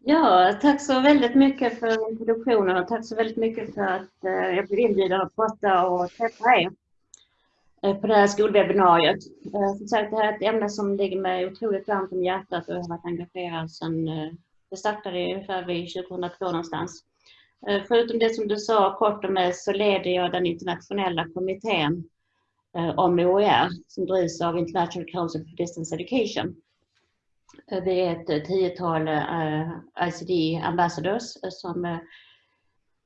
Ja, tack så väldigt mycket för introduktionen och tack så väldigt mycket för att eh, jag blev inbjuden att prata och träffa er eh, på det här skolwebbinariet. Eh, som sagt, det här är ett ämne som ligger mig otroligt varmt om hjärtat och jag har varit engagerad sedan det startade ungefär vid 2002 någonstans. Förutom det som du sa kort om mig så leder jag den internationella kommittén om OER som drivs av International Council for Distance Education. Eh, Vi är ett tiotal eh, ICD ambassadors eh, som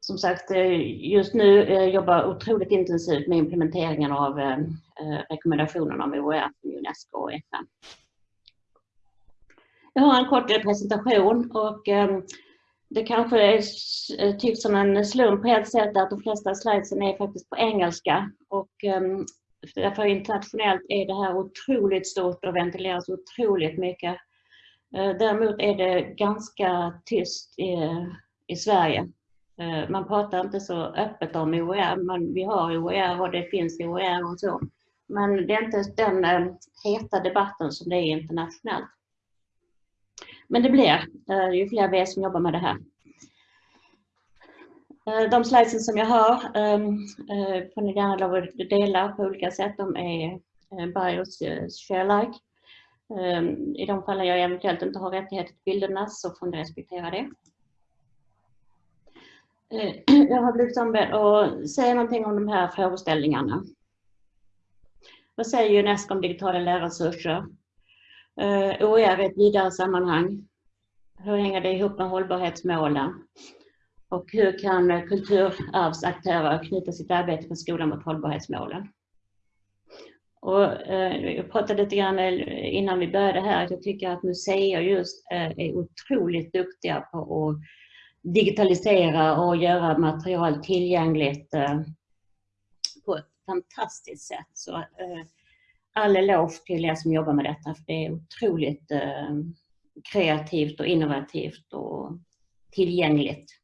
som sagt just nu jobbar otroligt intensivt med implementeringen av rekommendationerna om OER från Unesco och FN. Jag har en kort presentation och det kanske är tycks som en slump på ett sätt att de flesta slidesen är faktiskt på engelska och ehm, därför internationellt är det här otroligt stort och ventileras otroligt mycket. Eh, däremot är det ganska tyst i, i Sverige. Eh, man pratar inte så öppet om OER, men vi har OER och det finns OER och så. Men det är inte den eh, heta debatten som det är internationellt. Men det blir, ju fler av er som jobbar med det här. De slides som jag har ehm, får ni gärna lov att dela på olika sätt. De är bios share like. Ehm, I de fallen jag eventuellt inte har rättighet till bilderna så får ni respektera det. Ehm, jag har blivit ombedd att säga någonting om de här frågeställningarna. Vad säger Unesco om digitala lärresurser? Ehm, OER oh i ett vidare sammanhang. Hur hänger det ihop med hållbarhetsmålen? Och hur kan kulturarvsaktörer knyta sitt arbete med skolan mot hållbarhetsmålen? Och, eh, jag pratade lite grann eh, innan vi började här att jag tycker att museer just eh, är otroligt duktiga på att digitalisera och göra material tillgängligt eh, på ett fantastiskt sätt. Så eh, all eloge till er som jobbar med detta för det är otroligt eh, kreativt och innovativt och tillgängligt.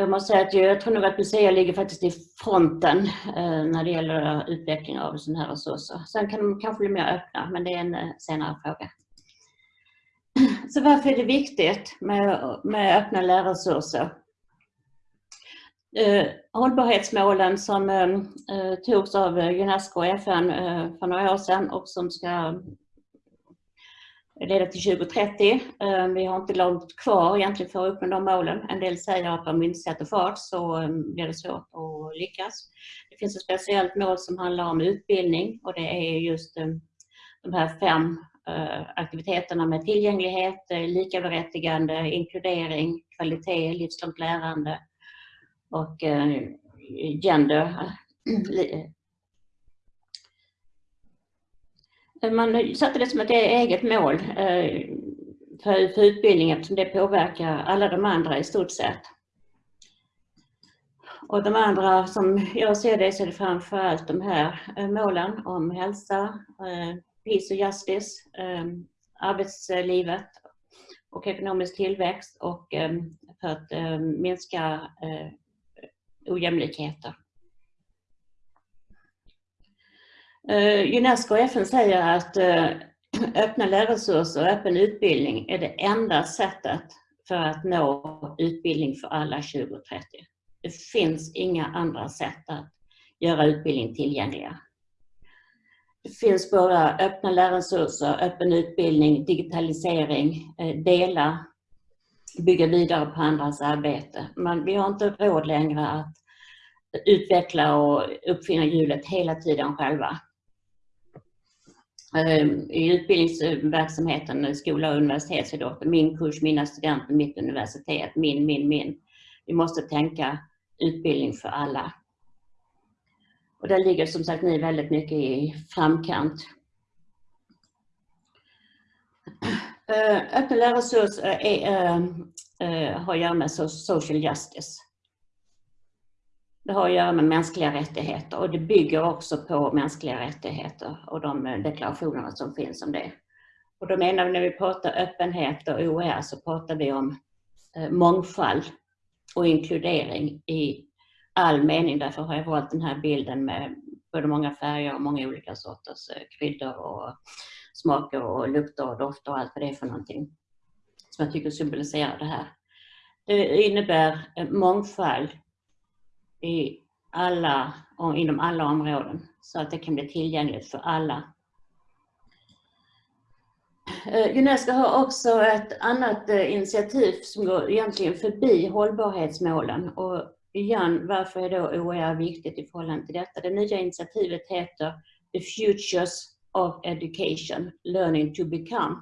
Jag måste säga att jag tror nog att museer ligger faktiskt i fronten eh, när det gäller utveckling av sådana här resurser. Sen kan de kanske bli mer öppna, men det är en eh, senare fråga. Så varför är det viktigt med, med öppna lärresurser? Eh, hållbarhetsmålen som eh, eh togs av Unesco och FN eh, för några år sedan och som ska leda till 2030. Eh, vi har inte långt kvar egentligen för att uppnå de målen. En del säger att om vi inte sätter fart så ehm, blir det svårt att lyckas. Det finns ett speciellt mål som handlar om utbildning och det är just ehm, de här fem eh, aktiviteterna med tillgänglighet, eh, likaberättigande, inkludering, kvalitet, livslångt lärande och gender, Eh, man satte det som ett e-, eget mål eh, för, för utbildning eftersom det påverkar alla de andra i stort sett. Och de andra som jag ser det så är det framförallt de här eh, målen om hälsa, peace och justice, arbetslivet och ekonomisk tillväxt och för att minska ojämlikheter. Uh, Eh, Unesco och FN säger att eh, öppna lärresurser och öppen utbildning är det enda sättet för att nå utbildning för alla 2030. Det finns inga andra sätt att göra utbildning tillgängliga. Det finns bara öppna lärresurser, öppen utbildning, digitalisering, eh, dela, bygga vidare på andras arbete. Men vi har inte råd längre att utveckla och uppfinna hjulet hela tiden själva. Ehm, I utbildningsverksamheten, eh, skola och universitet, så är det min kurs, mina studenter, mitt universitet, min, min, min. Vi måste tänka utbildning för alla. Och där ligger som sagt ni väldigt mycket i framkant. Ehm, öppna lärresurser eh, eh, har att göra med social justice. Det har att göra med mänskliga rättigheter och det bygger också på mänskliga rättigheter och de deklarationerna som finns om det. Och då menar vi när vi pratar öppenhet och OER så pratar vi om eh, mångfald och inkludering i all mening. Därför har jag valt den här bilden med både många färger och många olika sorters eh, kryddor och smaker och lukter och dofter och allt vad det är för någonting. som jag tycker symboliserar det här. Det innebär eh, mångfald i alla, inom alla områden så att det kan bli tillgängligt för alla. Eh, Unesco har också ett annat eh, initiativ som går egentligen förbi hållbarhetsmålen och igen, varför är då OER viktigt i förhållande till detta? Det nya initiativet heter The Futures of Education, Learning to Become.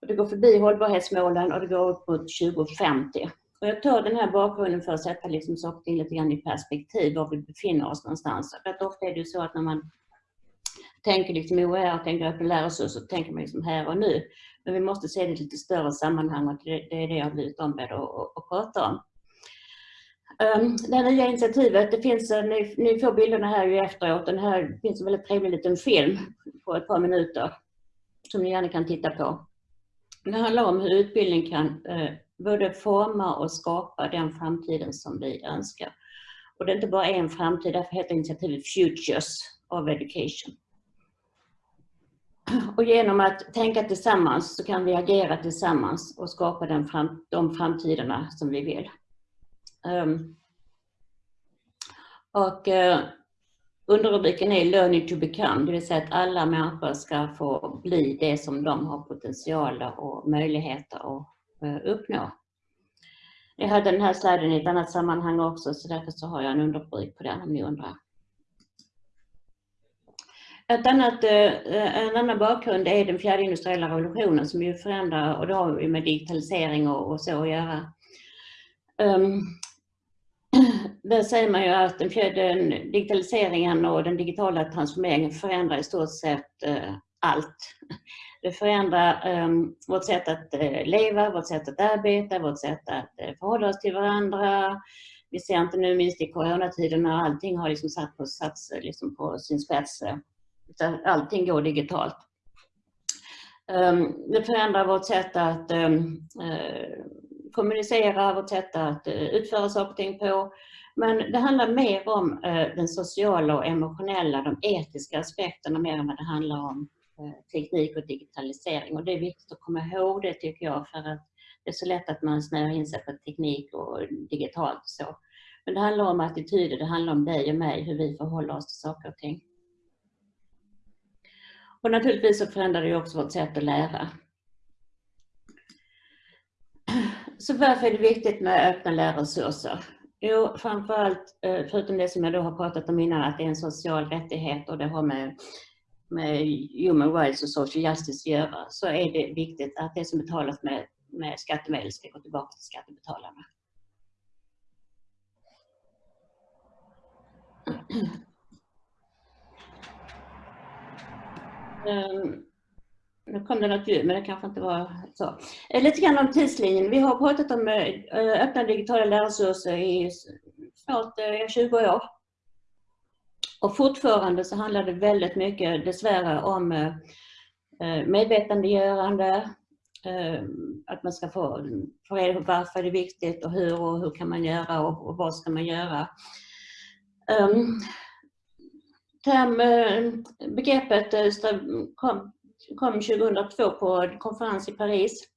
Och det går förbi hållbarhetsmålen och det går upp mot 2050. Och jag tar den här bakgrunden för att sätta liksom saker lite grann i perspektiv, var vi befinner oss någonstans. För att ofta är det ju så att när man tänker liksom OER och tänker öppen läroresurs så tänker man liksom här och nu. Men vi måste se det i lite större sammanhang och det, är det jag har blivit ombedd att, att prata om. Um, det här nya initiativet, det finns, eh, ni, ni får bilderna här ju efteråt. Den här finns en väldigt trevlig liten film på ett par minuter som ni gärna kan titta på. Det handlar om hur utbildning kan eh, både forma och skapa den framtiden som vi önskar. Och det är inte bara en framtid, därför heter initiativet Futures of Education. Och genom att tänka tillsammans så kan vi agera tillsammans och skapa den fram, de framtiderna som vi vill. Um, och uh, underrubriken är Learning to become, det vill säga att alla människor ska få bli det som de har potential och möjligheter att Eh, uppnå. Jag hade den här sliden i ett annat sammanhang också så därför så har jag en underrubrik på den om ni undrar. Ett annat, eh, en annan bakgrund är den fjärde industriella revolutionen som ju förändrar, och det har ju med digitalisering och, och så att göra. Um, där säger man ju att den fjärde digitaliseringen och den digitala transformeringen förändrar i stort sett uh, allt. Det förändrar um, vårt sätt att uh, leva, vårt sätt att arbeta, vårt sätt att uh, förhålla oss till varandra. Vi ser inte nu minst i coronatiden när allting har liksom satt på, sats, liksom på sin spets allting går digitalt. Um, det förändrar vårt sätt att um, uh, kommunicera, vårt sätt att uh, utföra saker och ting på. Men det handlar mer om uh, den sociala och emotionella, de etiska aspekterna mer än vad det handlar om Eh, teknik och digitalisering. Och det är viktigt att komma ihåg det tycker jag för att det är så lätt att man snöar in sig på teknik och digitalt och så. Men det handlar om attityder, det handlar om dig och mig, hur vi förhåller oss till saker och ting. Och naturligtvis så förändrar det också vårt sätt att lära. Så varför är det viktigt med öppna lärresurser? Jo, framförallt, eh, förutom det som jag då har pratat om innan, att det är en social rättighet och det har med, med human rights och social justice att göra, så är det viktigt att det som betalas med, med skattemedel ska gå tillbaka till skattebetalarna. Um, nu kom det något ljud, men det kanske inte var så. Eh, lite grann om tidslinjen. Vi har pratat om eh, öppna digitala lärresurser i snart eh, 20 år. Och fortfarande så handlar det väldigt mycket dessvärre om eh, eh, medvetandegörande, eh, att man ska få, få reda på varför det är viktigt och hur och hur kan man göra och, och vad ska man göra. Um, term, begreppet kom, kom 2002 på en konferens i Paris.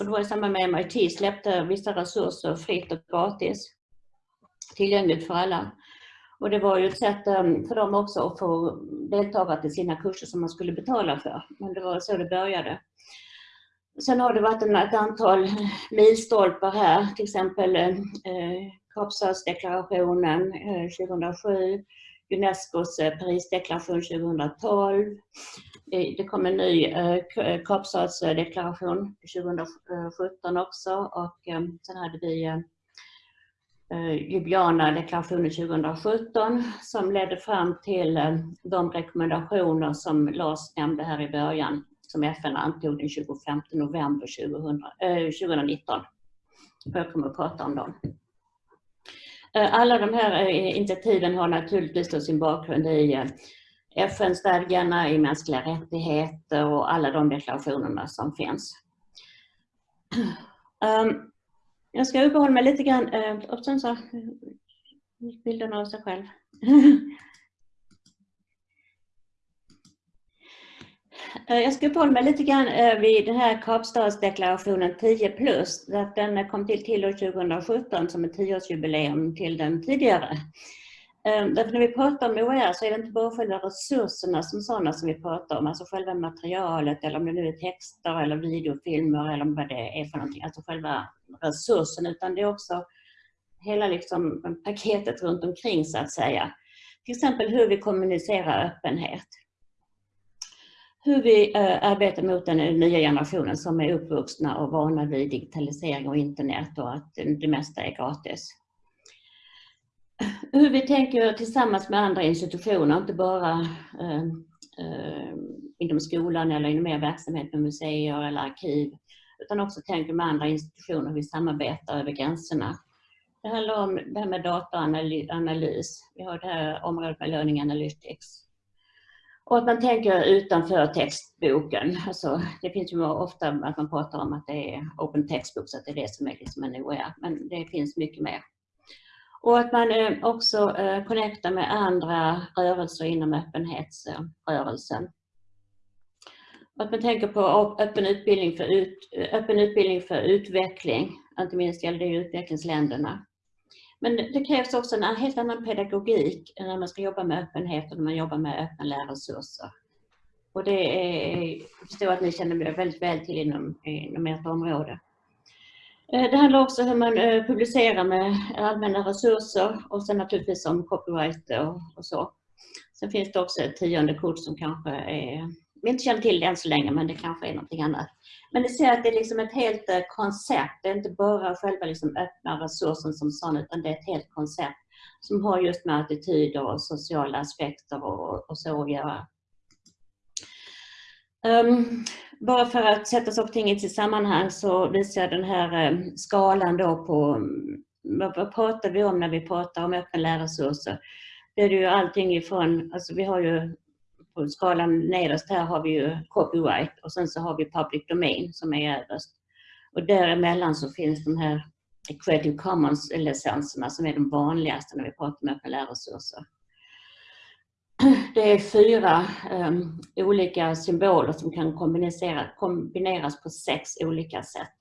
Och det var i samband med MIT släppte vissa resurser fritt och gratis tillgängligt för alla. Och det var ju ett sätt ehm, för dem också att få deltagare till sina kurser som man skulle betala för. Men det var så det började. Sen har det varit ett antal milstolpar här, till exempel eh, Kapstadsdeklarationen eh, 2007, eh, Unescos eh, Parisdeklaration 2012. Det kom en ny eh, Kapstadsdeklaration eh, 2017 också och ehm, sen hade vi eh, Eh, Ljubljana-deklarationen 2017 som ledde fram till eh, de rekommendationer som Lars nämnde här i början som FN antog den 25 november 2000, 2019. Eh, Jag kommer att prata om dem. Alla de här initiativen har naturligtvis sin bakgrund i FN-stadgarna, i mänskliga rättigheter och alla de deklarationerna som finns. Um, jag ska uppehålla mig lite grann, eh, och sen så eh, bilden av sig själv. Eh, jag ska uppehålla mig lite grann vid den här Kapstadsdeklarationen 10 plus. Den kom till till år 2017 som ett tioårsjubileum till den tidigare. Ehm, därför när vi pratar om OER så är det inte bara själva resurserna som sådana som vi pratar om, alltså själva materialet eller om det nu är texter eller videofilmer eller vad det är för någonting, alltså själva resursen, utan det är också hela liksom paketet runt omkring så att säga. Till exempel hur vi kommunicerar öppenhet. Hur vi äh, arbetar mot den nya generationen som är uppvuxna och vana vid digitalisering och internet och att det mesta är gratis. Hur vi tänker tillsammans med andra institutioner, inte bara eh, eh, inom skolan eller inom mer verksamhet med museer eller arkiv, utan också tänker med andra institutioner hur vi samarbetar över gränserna. Det handlar om det här med dataanalys. Vi har det här området med Learning Analytics. Och att man tänker utanför textboken. Alltså, det finns ju ofta att man pratar om att det är open textbooks, att det är det som är liksom en OER. Men det finns mycket mer. Och att man eh, också eh, connectar med andra rörelser inom öppenhetsrörelsen. Och att man tänker på öppen utbildning för, ut, eh, öppen utbildning för utveckling. Inte minst gäller det utvecklingsländerna. Men det krävs också en helt annan pedagogik när man ska jobba med öppenhet och när man jobbar med öppna lärresurser. Och det är, jag förstår att ni känner väldigt väl till inom, inom ert område. Eh, det handlar också om hur man eh, publicerar med allmänna resurser och sen naturligtvis om copyright och, och så. Sen finns det också ett tionde kort som kanske är, vi inte känner till det än så länge, men det kanske är någonting annat. Men ni ser att det är liksom ett helt eh, koncept. Det är inte bara själva liksom öppna resursen som sån, utan det är ett helt koncept som har just med attityder och sociala aspekter och, och så att göra. Um, bara för att sätta saker och ting i sitt sammanhang så visar jag den här um, skalan då på mm, vad pratar vi om när vi pratar om öppna lärresurser. Det är ju allting ifrån, alltså vi har ju på skalan nederst här har vi ju copyright och sen så har vi public domain som är överst. Och däremellan så finns de här Creative Commons-licenserna som är de vanligaste när vi pratar om öppna lärresurser. Det är fyra um, olika symboler som kan kombineras på sex olika sätt.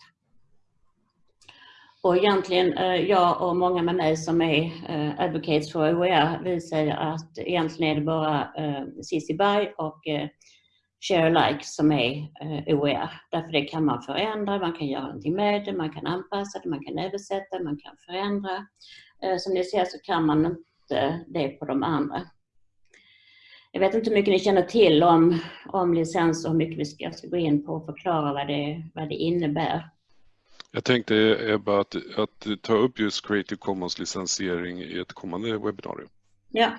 Och egentligen, uh, jag och många med mig som är uh, advocates för OER, vi säger att egentligen är det bara uh, CC BY och eh, share alike som är OER. Därför det kan man förändra, man kan göra någonting med det, man kan anpassa det, man kan översätta, man kan förändra. Som ni ser så kan man inte det på de andra. Jag vet inte hur mycket ni känner till om, om licens och hur mycket vi ska, ska gå in på och förklara vad det, vad det innebär. Jag tänkte Ebba att, att ta upp just Creative Commons licensiering i ett kommande webbinarium. Ja,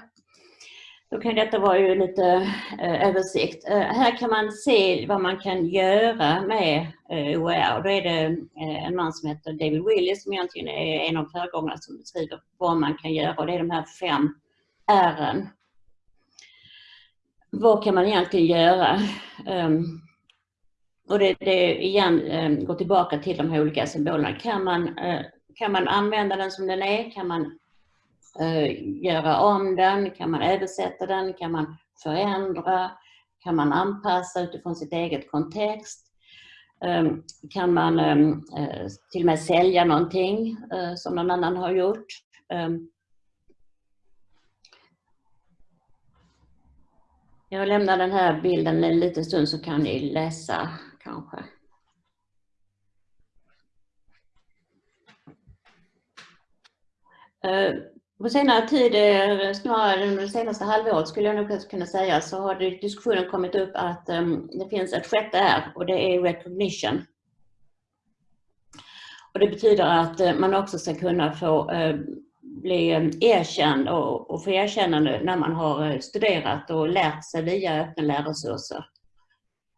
då kan detta vara ju lite eh, översikt. Eh, här kan man se vad man kan göra med eh, OER. Då är det eh, en man som heter David Willis som egentligen är en av föregångarna som beskriver vad man kan göra och det är de här fem R'n. Vad kan man egentligen göra? Um, och det, det igen ehm, um, går tillbaka till de här olika symbolerna. Kan man, uh, kan man använda den som den är? Kan man uh, göra om den? Kan man översätta den? Kan man förändra? Kan man anpassa utifrån sitt eget kontext? Ehm, kan man eh, till och med sälja någonting som någon annan har gjort? Jag lämnar den här bilden en liten stund så kan ni läsa kanske. Eh, på senare tid, eh, snarare under det senaste halvåret skulle jag nog kunna säga, så har det diskussionen kommit upp att ehm, det finns ett sjätte R och det är recognition. Och det betyder att eh, man också ska kunna få ehm, bli erkänd och, och få erkännande när man har eh, studerat och lärt sig via öppna lärresurser.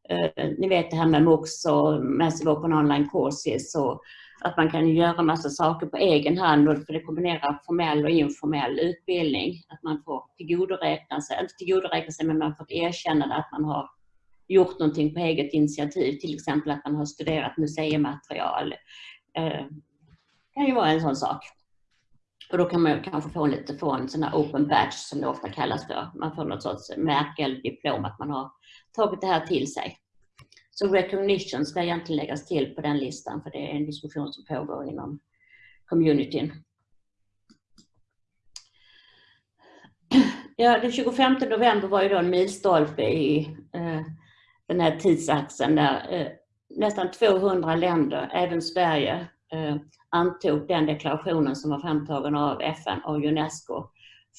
Eh, ni vet det här med MOOCs och Massive Open Online Courses och att man kan göra massa saker på egen hand och för det kombinerar formell och informell utbildning. Att man får tillgodoräkna sig, inte tillgodoräkna sig, men man får ett erkännande att man har gjort någonting på eget initiativ. Till exempel att man har studerat museimaterial. Det eh, kan ju vara en sån sak. Och då kan man kanske få lite få en sån här open badge som det ofta kallas för. Man får något sorts märke eller diplom att man har tagit det här till sig. Så recognition ska egentligen läggas till på den listan för det är en diskussion som pågår inom communityn. Ja, den 25 november var ju då en milstolpe i eh, den här tidsaxeln där eh, nästan 200 länder, även Sverige, Eh, antog den deklarationen som var framtagen av FN och Unesco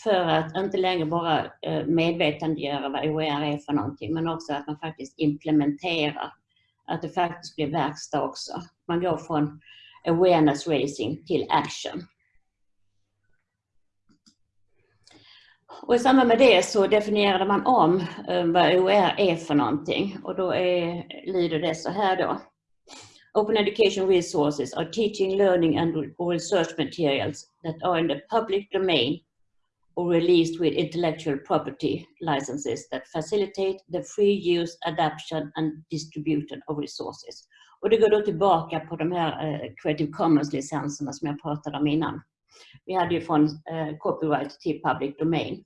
för att inte längre bara eh, medvetandegöra vad OER är för någonting men också att man faktiskt implementerar, att det faktiskt blir verkstad också. Man går från awareness raising till action. Och I samband med det så definierade man om eh, vad OER är för någonting och då är, lyder det så här då. Open education resources are teaching, learning and research materials that are in the public domain or released with intellectual property licenses that facilitate the free use, adaption and distribution of resources. Och det går då tillbaka på de här eh, Creative Commons-licenserna som jag pratade om innan. Vi hade ju från eh, copyright till public domain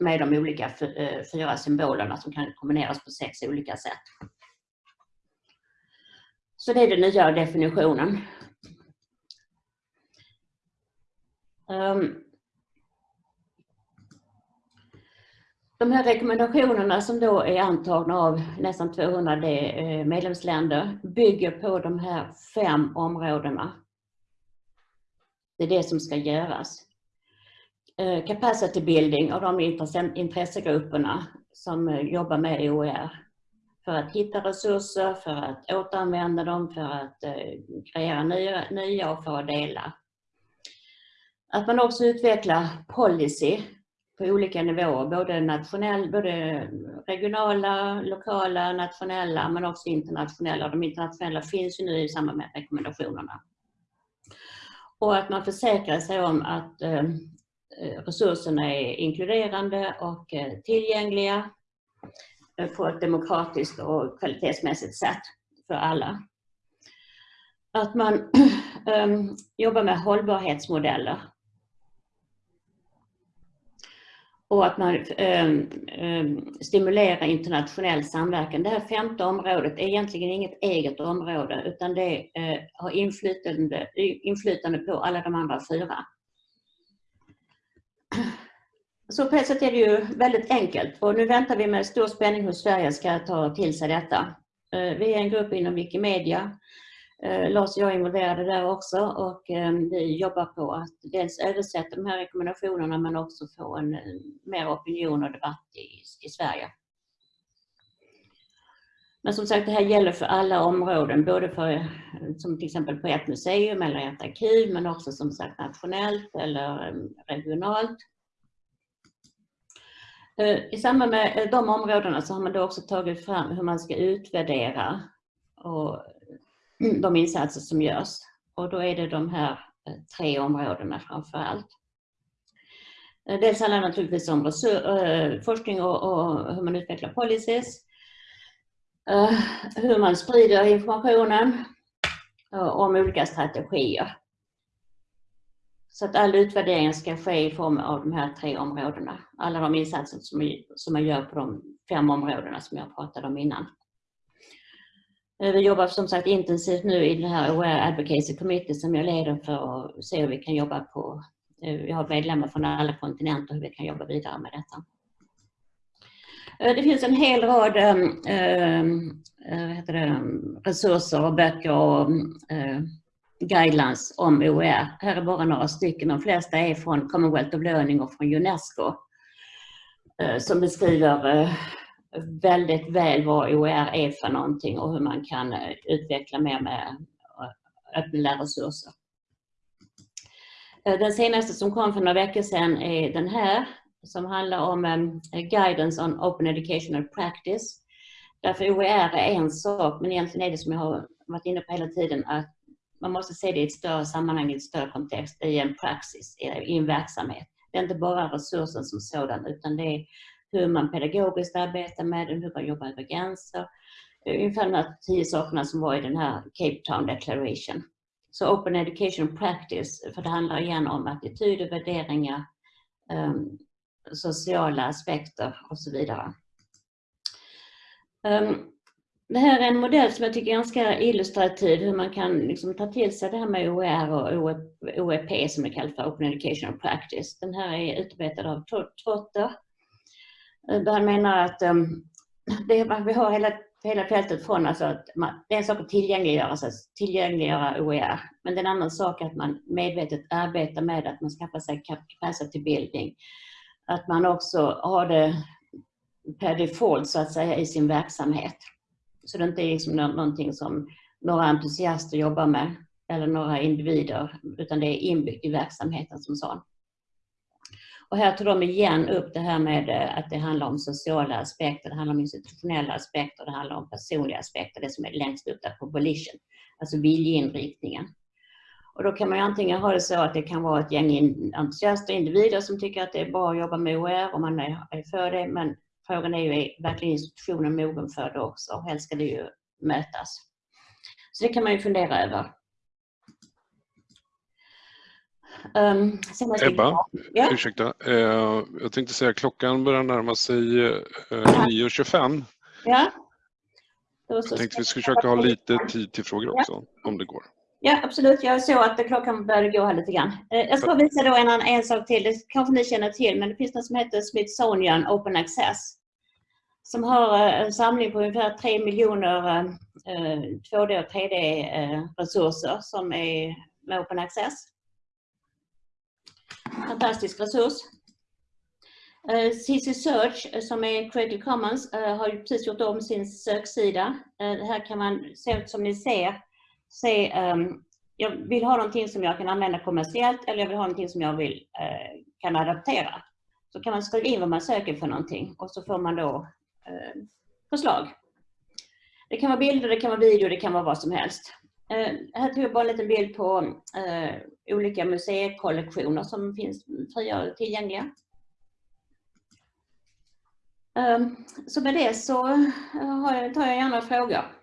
med de olika eh, fyra symbolerna som kan kombineras på sex olika sätt. Så det är den nya definitionen. Um, de här rekommendationerna som då är antagna av nästan 200 eh, medlemsländer bygger på de här fem områdena. Det är det som ska göras. Eh, capacity building av de intressegrupperna som eh, jobbar med OER. För att hitta resurser, för att återanvända dem, för att eh, kreera nya, nya och för att dela. Att man också utvecklar policy på olika nivåer, både, nationell, både regionala, lokala, nationella men också internationella. De internationella finns ju nu i samband med rekommendationerna. Och att man försäkrar sig om att eh, resurserna är inkluderande och eh, tillgängliga på ett demokratiskt och kvalitetsmässigt sätt för alla. Att man um, jobbar med hållbarhetsmodeller och att man ehm, ehm, stimulerar internationell samverkan. Det här femte området är egentligen inget eget område utan det eh, har inflytande, inflytande på alla de andra fyra. Så på ett sätt är det ju väldigt enkelt och nu väntar vi med stor spänning hur Sverige ska ta till sig detta. Eh, vi är en grupp inom Wikimedia eh, Lars och jag är involverade där också och ehm, vi jobbar på att dels översätta de här rekommendationerna men också få en mer opinion och debatt i, i Sverige. Men som sagt, det här gäller för alla områden, både för, som till exempel på ett museum eller ett arkiv, men också som sagt nationellt eller ehm, regionalt. Eh, I samband med eh, de områdena så har man då också tagit fram hur man ska utvärdera och mm, de insatser som görs. Och då är det de här eh, tre områdena framför allt. Dels handlar det naturligtvis om eh, forskning och, hur man utvecklar policies, hur man sprider informationen om olika strategier. Så att all utvärdering ska ske i form av de här tre områdena. Alla de insatser som man gör på de fem områdena som jag pratade om innan. Eh, vi jobbar som sagt intensivt nu i den här Aware Advocacy Committee som jag leder för att se hur vi kan jobba på, eh, vi har medlemmar från alla kontinenter, hur vi kan jobba vidare med detta. Eh, det finns en hel rad äh, det, resurser och böcker och äh, guidelines om OER. Här är bara några stycken, de flesta är från Commonwealth of Learning och från Unesco eh, som beskriver eh, väldigt väl vad OER är för någonting och hur man kan eh, utveckla mer med öppna resurser. Den senaste som kom för några veckor sedan är den här som handlar om Guidance on Open Educational Practice. Därför OER är en sak men egentligen är det som jag har varit inne på hela tiden att man måste se det i ett större sammanhang, i ett större kontext, i en praxis, i en verksamhet. Det är inte bara resursen som sådan utan det är hur man pedagogiskt arbetar med den, hur man jobbar över gränser. Ungefär de här tio sakerna som var i den här Cape Town Declaration Så Open Education Practice, för det handlar igen om attityder, värderingar, um, sociala aspekter och så vidare. Um, det här är en modell som jag tycker är ganska illustrativ hur man kan liksom ta till sig det här med OER och OEP som det kallas för Open Educational Practice. Den här är utarbetad av Trotter. Eh, han menar att um, det, vi har hela, hela fältet från alltså att man, det är en sak att tillgängliggöra, alltså tillgängliggöra OER, men det är en annan sak att man medvetet arbetar med att man skaffar sig capacity building. Att man också har det per default så att säga i sin verksamhet. Så det inte är liksom någonting som några entusiaster jobbar med eller några individer, utan det är inbyggt i verksamheten som sån. Och här tar de igen upp det här med eh, att det handlar om sociala aspekter, det handlar om institutionella aspekter, det handlar om personliga aspekter, det som är längst upp där på volition, alltså viljeinriktningen. Och då kan man ju antingen ha det så att det kan vara ett gäng entusiaster, individer som tycker att det är bra att jobba med OER och man är för det, men Frågan är ju, verkligen institutionen mogen för det också? Helst ska det ju mötas. Så det kan man ju fundera över. Um, Ebba, ja? ursäkta. Uh, jag tänkte säga klockan börjar närma sig uh, eh, 9.25. Ja. Jag tänkte vi skulle försöka ha lite tid till frågor också, ja. om det går. Ja, absolut. Jag såg att klockan började gå här lite grann. Eh, jag ska visa då en, en sak till. Det kanske ni känner till, men det finns något som heter Smithsonian Open Access. Som har eh, en samling på ungefär 3 miljoner 2D och 3D-resurser som är med Open Access. Fantastisk resurs. CC Search som är Creative Commons har ju precis gjort om sin söksida. Här kan man se som ni ser se, um, jag vill ha någonting som jag kan använda kommersiellt eller jag vill ha någonting som jag vill, uh, kan adaptera. Så kan man skriva in vad man söker för någonting och så får man då uh, förslag. Det kan vara bilder, det kan vara video, det kan vara vad som helst. Uh, här tog jag bara en liten bild på olika museikollektioner som finns fria och tillgängliga. Ehm, så med det så tar jag gärna frågor.